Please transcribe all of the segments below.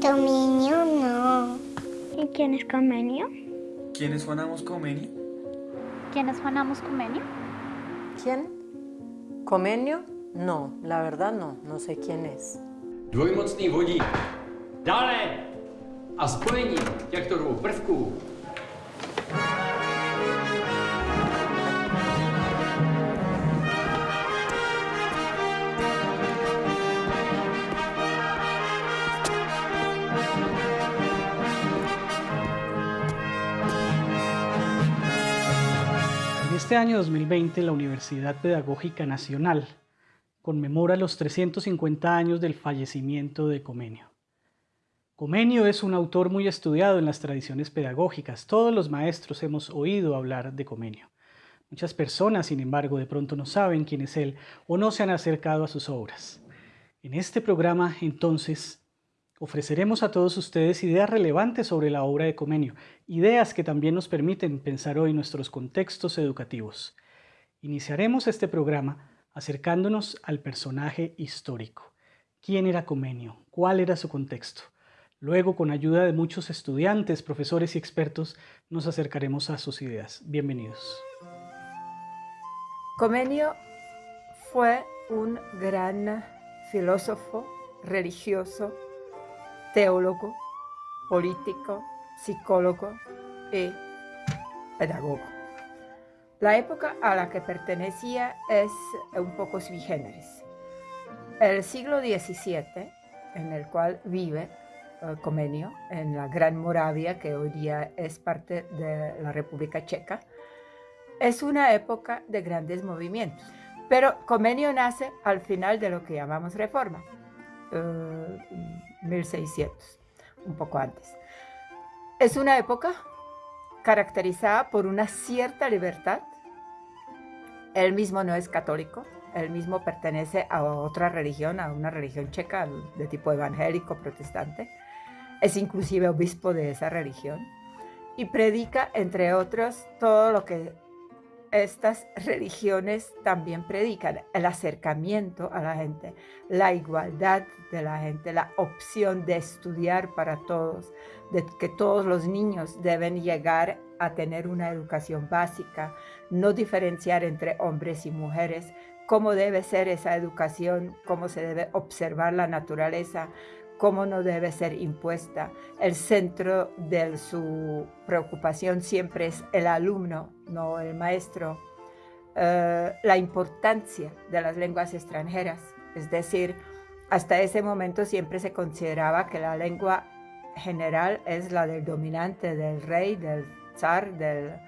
Dominio no. ¿Y quién es Comenio? ¿Quiénes Juanamos Comenio? ¿Quién es Juanamos Comenio? ¿Quién? ¿Comenio? No, la verdad no, no sé quién es. Dvojmocný vodík. Dále! A spojení těchto dvou prvků Este año 2020 la Universidad Pedagógica Nacional conmemora los 350 años del fallecimiento de Comenio. Comenio es un autor muy estudiado en las tradiciones pedagógicas. Todos los maestros hemos oído hablar de Comenio. Muchas personas, sin embargo, de pronto no saben quién es él o no se han acercado a sus obras. En este programa, entonces, Ofreceremos a todos ustedes ideas relevantes sobre la obra de Comenio, ideas que también nos permiten pensar hoy nuestros contextos educativos. Iniciaremos este programa acercándonos al personaje histórico. ¿Quién era Comenio? ¿Cuál era su contexto? Luego, con ayuda de muchos estudiantes, profesores y expertos, nos acercaremos a sus ideas. Bienvenidos. Comenio fue un gran filósofo religioso teólogo, político, psicólogo y pedagogo. La época a la que pertenecía es un poco sui generis. El siglo XVII, en el cual vive eh, Comenio, en la Gran Moravia, que hoy día es parte de la República Checa, es una época de grandes movimientos. Pero Comenio nace al final de lo que llamamos reforma. Eh, 1600, un poco antes. Es una época caracterizada por una cierta libertad. Él mismo no es católico, él mismo pertenece a otra religión, a una religión checa de tipo evangélico, protestante. Es inclusive obispo de esa religión y predica, entre otros, todo lo que estas religiones también predican el acercamiento a la gente, la igualdad de la gente, la opción de estudiar para todos, de que todos los niños deben llegar a tener una educación básica, no diferenciar entre hombres y mujeres, cómo debe ser esa educación, cómo se debe observar la naturaleza, cómo no debe ser impuesta. El centro de su preocupación siempre es el alumno, no el maestro. Eh, la importancia de las lenguas extranjeras, es decir, hasta ese momento siempre se consideraba que la lengua general es la del dominante, del rey, del zar, del,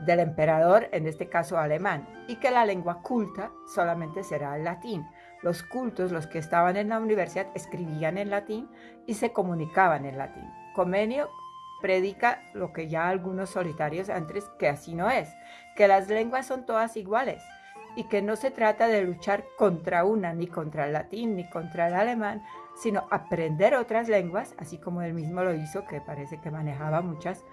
del emperador, en este caso alemán, y que la lengua culta solamente será el latín. Los cultos, los que estaban en la universidad, escribían en latín y se comunicaban en latín. Comenio predica lo que ya algunos solitarios antes, que así no es, que las lenguas son todas iguales y que no se trata de luchar contra una, ni contra el latín, ni contra el alemán, sino aprender otras lenguas, así como él mismo lo hizo, que parece que manejaba muchas,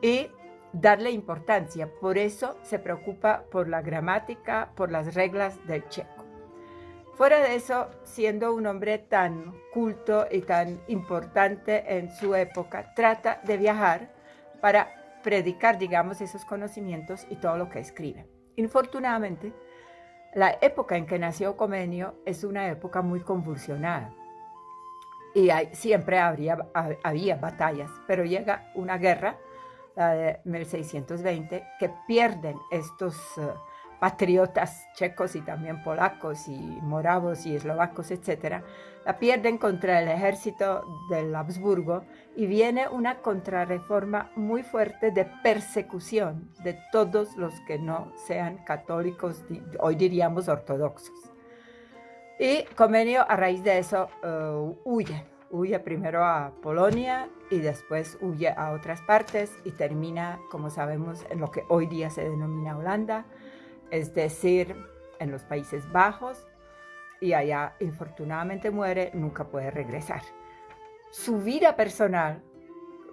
y darle importancia. Por eso se preocupa por la gramática, por las reglas del checo. Fuera de eso, siendo un hombre tan culto y tan importante en su época, trata de viajar para predicar, digamos, esos conocimientos y todo lo que escribe. Infortunadamente, la época en que nació Comenio es una época muy convulsionada y siempre habría, había batallas, pero llega una guerra, la de 1620, que pierden estos... Eh, patriotas checos y también polacos y moravos y eslovacos, etcétera, la pierden contra el ejército del Habsburgo y viene una contrarreforma muy fuerte de persecución de todos los que no sean católicos, hoy diríamos ortodoxos. Y Comenio a raíz de eso uh, huye, huye primero a Polonia y después huye a otras partes y termina, como sabemos, en lo que hoy día se denomina Holanda, es decir, en los Países Bajos, y allá infortunadamente muere, nunca puede regresar. Su vida personal,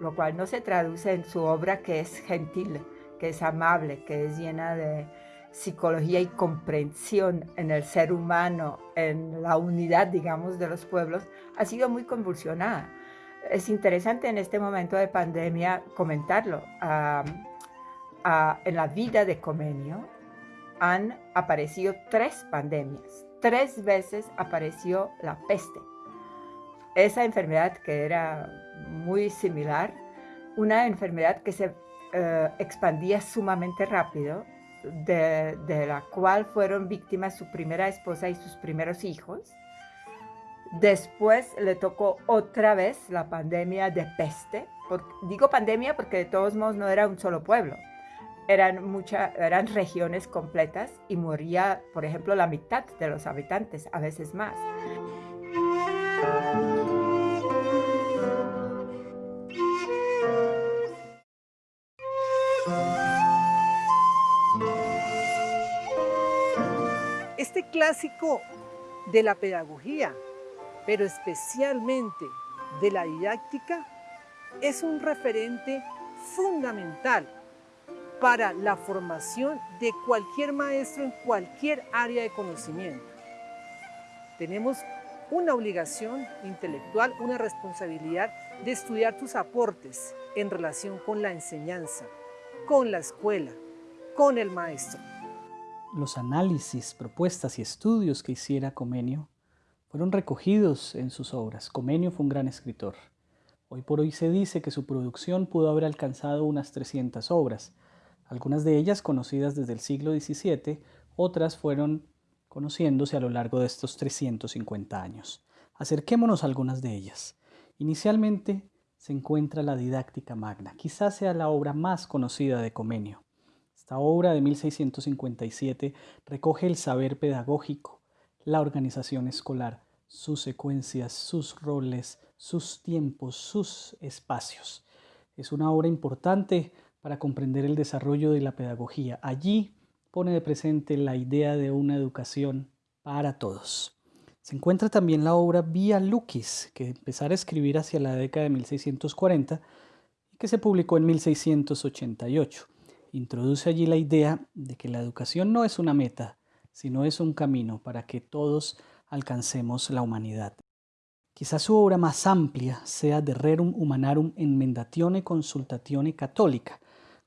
lo cual no se traduce en su obra que es gentil, que es amable, que es llena de psicología y comprensión en el ser humano, en la unidad, digamos, de los pueblos, ha sido muy convulsionada. es interesante en este momento de pandemia comentarlo. en la vida de Comenio han aparecido tres pandemias. Tres veces apareció la peste. Esa enfermedad que era muy similar, una enfermedad que se eh, expandía sumamente rápido, de, de la cual fueron víctimas su primera esposa y sus primeros hijos Después le tocó otra vez la pandemia de peste. digo pandemia porque de todos modos no era un solo pueblo. Eran, muchas, eran regiones completas y moría, por ejemplo, la mitad de los habitantes, a veces más. Este clásico de la pedagogía pero especialmente de la didáctica, es un referente fundamental para la formación de cualquier maestro en cualquier área de conocimiento. Tenemos una obligación intelectual, una responsabilidad de estudiar tus aportes en relación con la enseñanza, con la escuela, con el maestro. Los análisis, propuestas y estudios que hiciera Comenio fueron recogidos en sus obras. Comenio fue un gran escritor. Hoy por hoy se dice que su producción pudo haber alcanzado unas 300 obras, algunas de ellas conocidas desde el siglo XVII, otras fueron conociéndose a lo largo de estos 350 años. Acerquémonos a algunas de ellas. Inicialmente se encuentra la Didáctica Magna, quizás sea la obra más conocida de Comenio. Esta obra de 1657 recoge el saber pedagógico, la organización escolar, sus secuencias, sus roles, sus tiempos, sus espacios. Es una obra importante para comprender el desarrollo de la pedagogía. Allí pone de presente la idea de una educación para todos. Se encuentra también la obra Vía Lucis, que empezara a escribir hacia la década de 1640 y que se publicó en 1688. Introduce allí la idea de que la educación no es una meta, sino es un camino para que todos alcancemos la humanidad. Quizás su obra más amplia sea De Rerum Humanarum Enmendatione Consultatione Católica,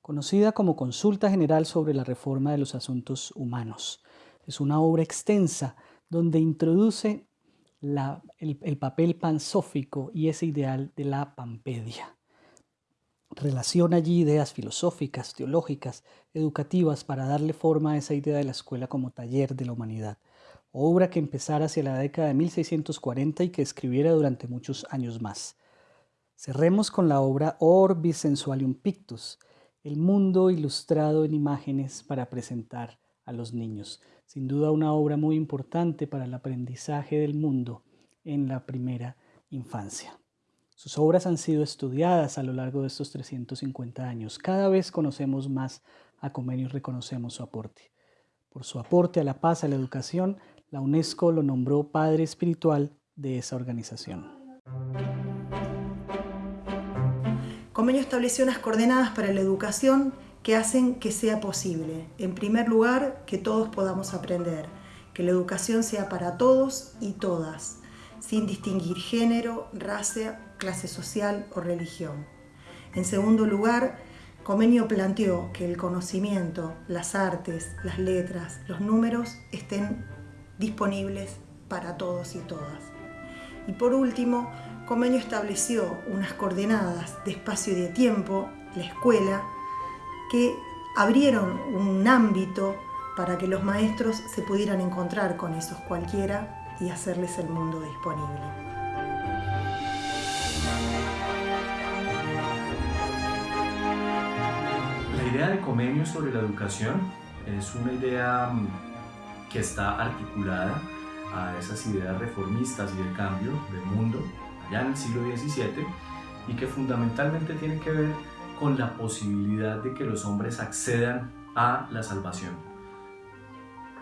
conocida como Consulta General sobre la Reforma de los Asuntos Humanos. Es una obra extensa donde introduce el, el papel pansófico y ese ideal de la pampedia relaciona allí ideas filosóficas, teológicas, educativas para darle forma a esa idea de la escuela como taller de la humanidad, obra que empezara hacia la década de 1640 y que escribiera durante muchos años más. Cerremos con la obra Orbis Sensualium Pictus, el mundo ilustrado en imágenes para presentar a los niños. Sin duda una obra muy importante para el aprendizaje del mundo en la primera infancia. Sus obras han sido estudiadas a lo largo de estos 350 años. Cada vez conocemos más a Comenio y reconocemos su aporte. Por su aporte a la paz, a la educación, la UNESCO lo nombró Padre Espiritual de esa organización. Comenio estableció unas coordenadas para la educación que hacen que sea posible. En primer lugar, que todos podamos aprender, que la educación sea para todos y todas, sin distinguir género, raza, clase social o religión. En segundo lugar, Comenio planteó que el conocimiento, las artes, las letras, los números estén disponibles para todos y todas. Y por último, Comenio estableció unas coordenadas de espacio y de tiempo, la escuela, que abrieron un ámbito para que los maestros se pudieran encontrar con esos cualquiera y hacerles el mundo disponible. La idea de Comenio sobre la educación es una idea mm, que está articulada a esas ideas reformistas y de cambio del mundo allá en el siglo XVII y que fundamentalmente tiene que ver con la posibilidad de que los hombres accedan a la salvación.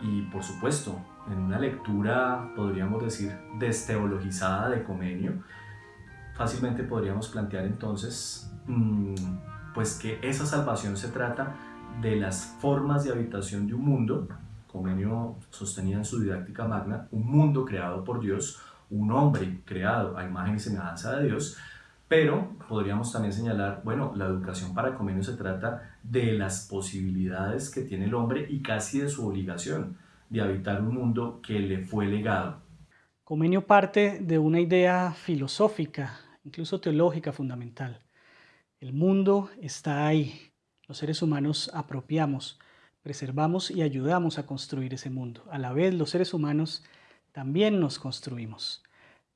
Y por supuesto, en una lectura, podríamos decir, desteologizada de Comenio, fácilmente podríamos plantear entonces mmm, pues que esa salvación se trata de las formas de habitación de un mundo, Comenio sostenía en su didáctica magna, un mundo creado por Dios, un hombre creado a imagen y semejanza de Dios, Pero podríamos también señalar, bueno, la educación para Comenio se trata de las posibilidades que tiene el hombre y casi de su obligación de habitar un mundo que le fue legado. Comenio parte de una idea filosófica, incluso teológica fundamental. El mundo está ahí. Los seres humanos apropiamos, preservamos y ayudamos a construir ese mundo. A la vez, los seres humanos también nos construimos.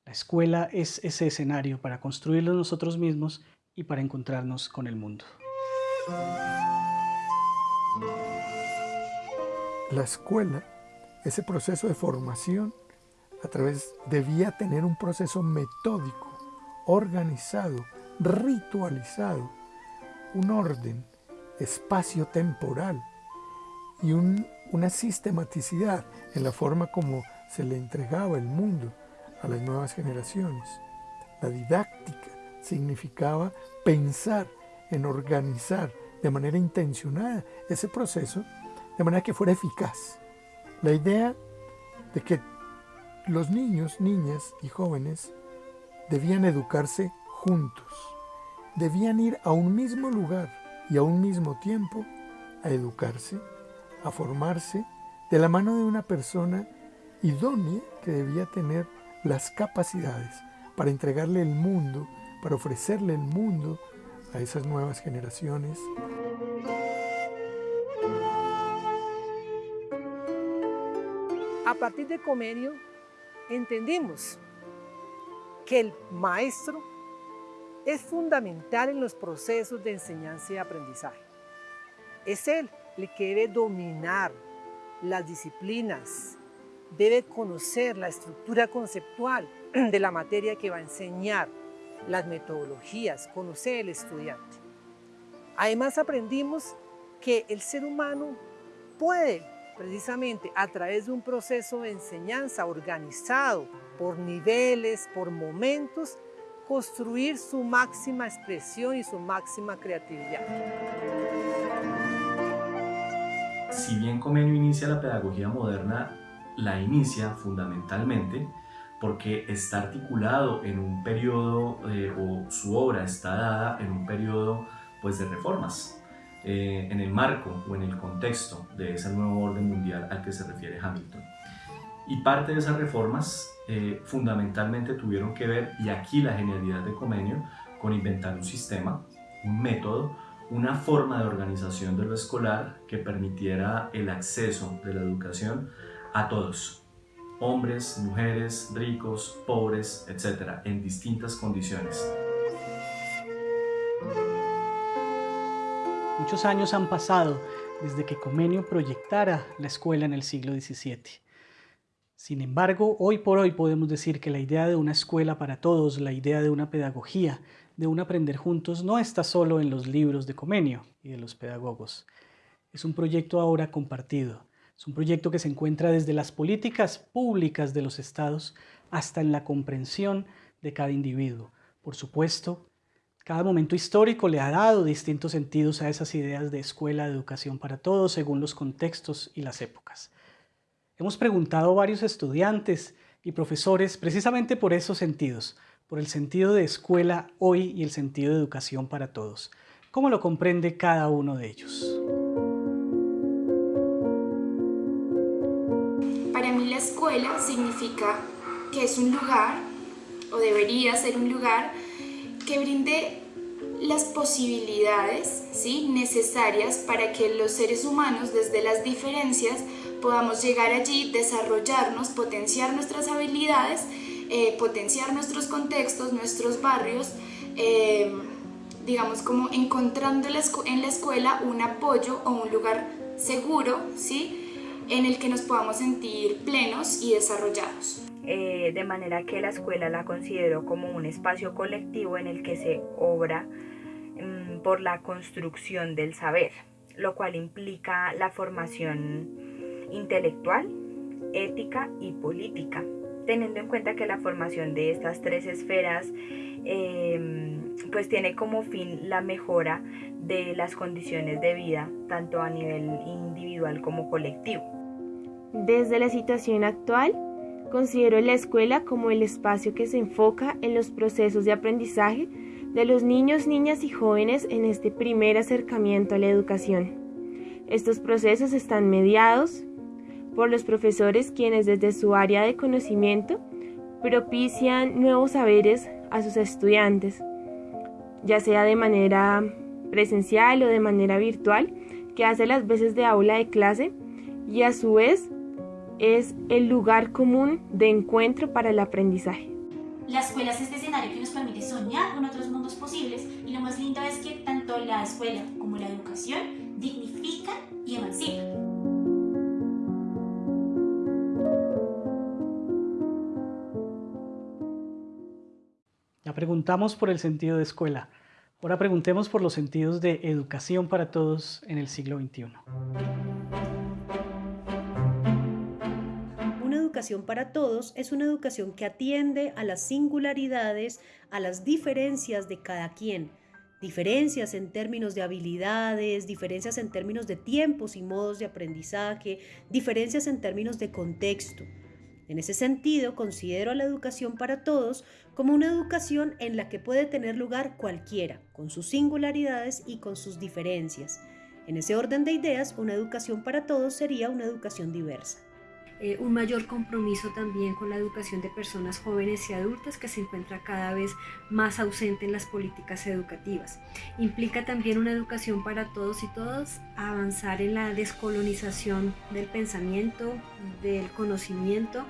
La escuela es ese escenario para construirlo nosotros mismos y para encontrarnos con el mundo. La escuela, ese proceso de formación, a través debía tener un proceso metódico, organizado, ritualizado, un orden, espacio temporal y una sistematicidad en la forma como se le entregaba el mundo a las nuevas generaciones. La didáctica significaba pensar en organizar de manera intencionada ese proceso de manera que fuera eficaz. La idea de que los niños, niñas y jóvenes debían educarse juntos, debían ir a un mismo lugar y a un mismo tiempo a educarse, a formarse de la mano de una persona idónea que debía tener las capacidades para entregarle el mundo, para ofrecerle el mundo a esas nuevas generaciones. A partir de Comenio entendimos que el maestro es fundamental en los procesos de enseñanza y aprendizaje. Es él el que debe dominar las disciplinas, debe conocer la estructura conceptual de la materia que va a enseñar, las metodologías, conocer el estudiante. Además aprendimos que el ser humano puede precisamente a través de un proceso de enseñanza organizado por niveles, por momentos, construir su máxima expresión y su máxima creatividad. Si bien Comenio inicia la pedagogía moderna la inicia fundamentalmente porque está articulado en un periodo, eh, o su obra está dada en un periodo pues, de reformas, eh, en el marco o en el contexto de ese nuevo orden mundial al que se refiere Hamilton. Y parte de esas reformas eh, fundamentalmente tuvieron que ver, y aquí la genialidad de Comenio, con inventar un sistema, un método, una forma de organización de lo escolar que permitiera el acceso de la educación a todos, hombres, mujeres, ricos, pobres, etc., en distintas condiciones. Muchos años han pasado desde que Comenio proyectara la escuela en el siglo XVII. Sin embargo, hoy por hoy podemos decir que la idea de una escuela para todos, la idea de una pedagogía, de un aprender juntos, no está solo en los libros de Comenio y de los pedagogos. Es un proyecto ahora compartido, es un proyecto que se encuentra desde las políticas públicas de los estados hasta en la comprensión de cada individuo. Por supuesto, cada momento histórico le ha dado distintos sentidos a esas ideas de escuela de educación para todos según los contextos y las épocas. Hemos preguntado a varios estudiantes y profesores precisamente por esos sentidos, por el sentido de escuela hoy y el sentido de educación para todos. ¿Cómo lo comprende cada uno de ellos? Significa que es un lugar, o debería ser un lugar, que brinde las posibilidades ¿sí? necesarias para que los seres humanos desde las diferencias podamos llegar allí, desarrollarnos, potenciar nuestras habilidades, eh, potenciar nuestros contextos, nuestros barrios, eh, digamos como encontrando en la escuela un apoyo o un lugar seguro, ¿sí? En el que nos podamos sentir plenos y desarrollados. Eh, de manera que la escuela la considero como un espacio colectivo en el que se obra mm, por la construcción del saber, lo cual implica la formación intelectual, ética y política, teniendo en cuenta que la formación de estas tres esferas em, pues tiene como fin la mejora de las condiciones de vida, tanto a nivel individual como colectivo. Desde la situación actual, considero la escuela como el espacio que se enfoca en los procesos de aprendizaje de los niños, niñas y jóvenes en este primer acercamiento a la educación. Estos procesos están mediados por los profesores quienes desde su área de conocimiento propician nuevos saberes a sus estudiantes, ya sea de manera presencial o de manera virtual, que hace las veces de aula de clase y a su vez es el lugar común de encuentro para el aprendizaje. La escuela es este escenario que nos permite soñar con otros mundos posibles y lo más lindo es que tanto la escuela como la educación dignifican y emancipan. Preguntamos por el sentido de escuela. Ahora preguntemos por los sentidos de educación para todos en el siglo XXI. educación para todos es una educación que atiende a las singularidades, a las diferencias de cada quien, diferencias en términos de habilidades, diferencias en términos de tiempos y modos de aprendizaje, diferencias en términos de contexto. En ese sentido, considero a la educación para todos como una educación en la que puede tener lugar cualquiera, con sus singularidades y con sus diferencias. En ese orden de ideas, una educación para todos sería una educación diversa. Eh, un mayor compromiso también con la educación de personas jóvenes y adultas que se encuentra cada vez más ausente en las políticas educativas. Implica también una educación para todos y todas, avanzar en la descolonización del pensamiento, del conocimiento,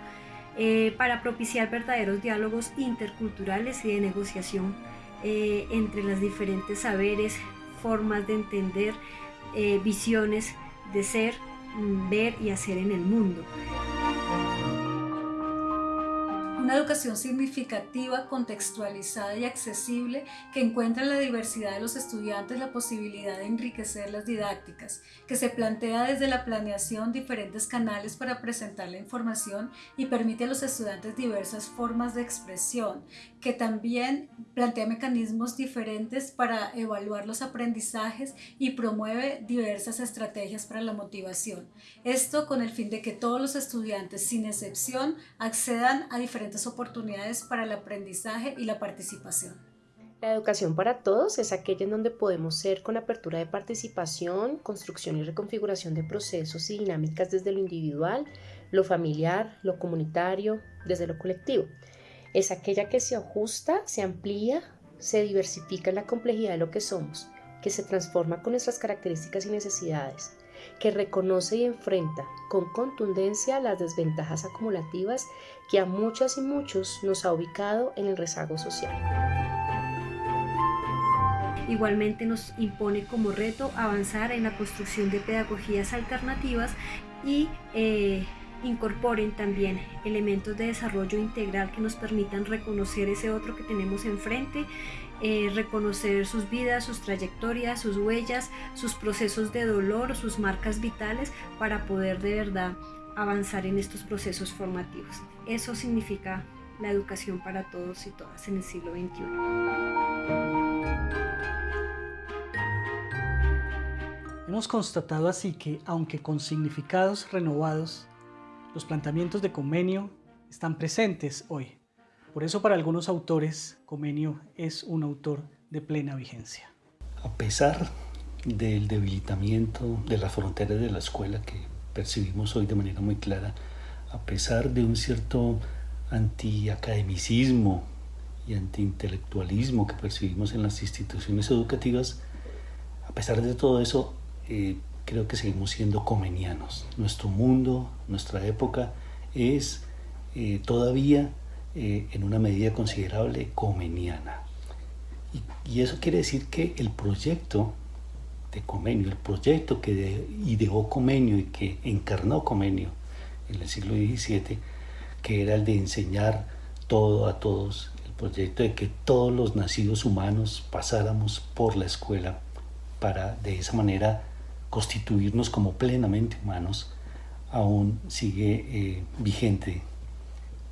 eh, para propiciar verdaderos diálogos interculturales y de negociación eh, entre los diferentes saberes, formas de entender, visiones de ser ver y hacer en el mundo. Una educación significativa, contextualizada y accesible que encuentra en la diversidad de los estudiantes la posibilidad de enriquecer las didácticas, que se plantea desde la planeación diferentes canales para presentar la información y permite a los estudiantes diversas formas de expresión, que también plantea mecanismos diferentes para evaluar los aprendizajes y promueve diversas estrategias para la motivación. Esto con el fin de que todos los estudiantes, sin excepción, accedan a diferentes oportunidades para el aprendizaje y la participación. La educación para todos es aquella en donde podemos ser con apertura de participación, construcción y reconfiguración de procesos y dinámicas desde lo individual, lo familiar, lo comunitario, desde lo colectivo es aquella que se ajusta, se amplía, se diversifica en la complejidad de lo que somos, que se transforma con nuestras características y necesidades, que reconoce y enfrenta con contundencia las desventajas acumulativas que a muchas y muchos nos ha ubicado en el rezago social. Igualmente nos impone como reto avanzar en la construcción de pedagogías alternativas y eh, incorporen también elementos de desarrollo integral que nos permitan reconocer ese otro que tenemos enfrente, eh, reconocer sus vidas, sus trayectorias, sus huellas, sus procesos de dolor, sus marcas vitales para poder de verdad avanzar en estos procesos formativos. Eso significa la educación para todos y todas en el siglo XXI. Hemos constatado así que, aunque con significados renovados, los planteamientos de Comenio están presentes hoy. Por eso para algunos autores, Comenio es un autor de plena vigencia. A pesar del debilitamiento de las fronteras de la escuela que percibimos hoy de manera muy clara, a pesar de un cierto antiacademicismo y antiintelectualismo que percibimos en las instituciones educativas, a pesar de todo eso, eh, creo que seguimos siendo comenianos. Nuestro mundo, nuestra época es eh, todavía eh, en una medida considerable comeniana. Y, eso quiere decir que el proyecto de Comenio, el proyecto que ideó Comenio y que encarnó Comenio en el siglo XVII, que era el de enseñar todo a todos, el proyecto de que todos los nacidos humanos pasáramos por la escuela para de esa manera constituirnos como plenamente humanos aún sigue eh, vigente.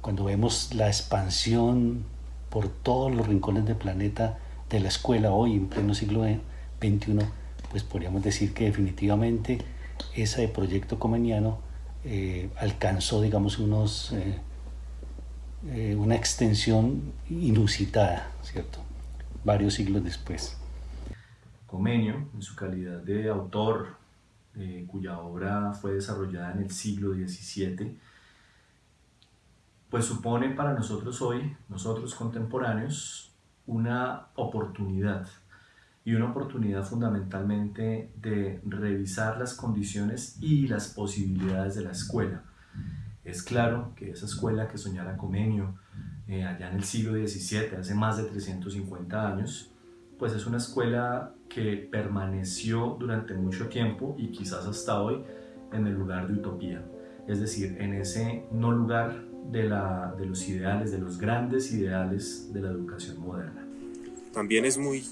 Cuando vemos la expansión por todos los rincones del planeta de la escuela hoy en pleno siglo XXI, pues podríamos decir que definitivamente ese proyecto comeniano eh, alcanzó, digamos, unos, eh, una extensión inusitada, ¿cierto? varios siglos después. Comenio, en su calidad de autor, eh, cuya obra fue desarrollada en el siglo XVII, pues supone para nosotros hoy, nosotros contemporáneos, una oportunidad y una oportunidad fundamentalmente de revisar las condiciones y las posibilidades de la escuela. Es claro que esa escuela que soñara Comenio eh, allá en el siglo XVII, hace más de 350 años, pues es una escuela que permaneció durante mucho tiempo y quizás hasta hoy en el lugar de utopía, es decir, en ese no lugar de, la, de los ideales, de los grandes ideales de la educación moderna. También es muy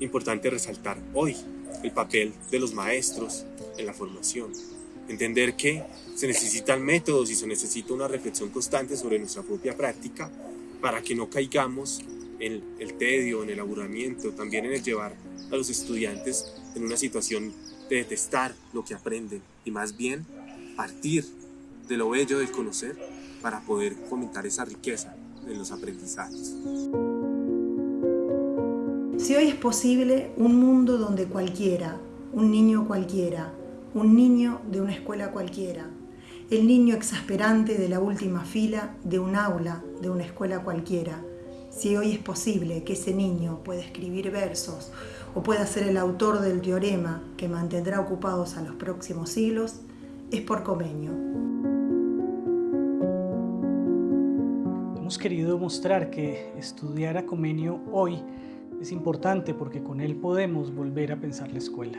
importante resaltar hoy el papel de los maestros en la formación. Entender que se necesitan métodos y se necesita una reflexión constante sobre nuestra propia práctica para que no caigamos en el tedio, en el aburrimiento, también en el llevar a los estudiantes en una situación de detestar lo que aprenden y más bien partir de lo bello del conocer para poder fomentar esa riqueza en los aprendizajes. Si hoy es posible un mundo donde cualquiera, un niño cualquiera, un niño de una escuela cualquiera, el niño exasperante de la última fila de un aula de una escuela cualquiera, si hoy es posible que ese niño pueda escribir versos o pueda ser el autor del teorema que mantendrá ocupados a los próximos siglos, es por Comenio. Hemos querido mostrar que estudiar a Comenio hoy es importante porque con él podemos volver a pensar la escuela.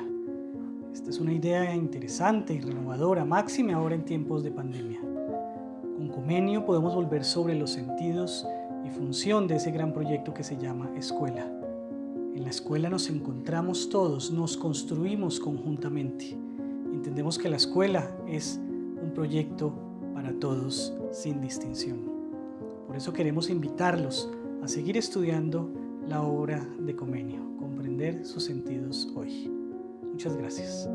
Esta es una idea interesante y renovadora, máxima ahora en tiempos de pandemia. Con Comenio podemos volver sobre los sentidos y función de ese gran proyecto que se llama escuela. En la escuela nos encontramos todos, nos construimos conjuntamente. Entendemos que la escuela es un proyecto para todos sin distinción. Por eso queremos invitarlos a seguir estudiando la obra de Comenio, comprender sus sentidos hoy. Muchas gracias.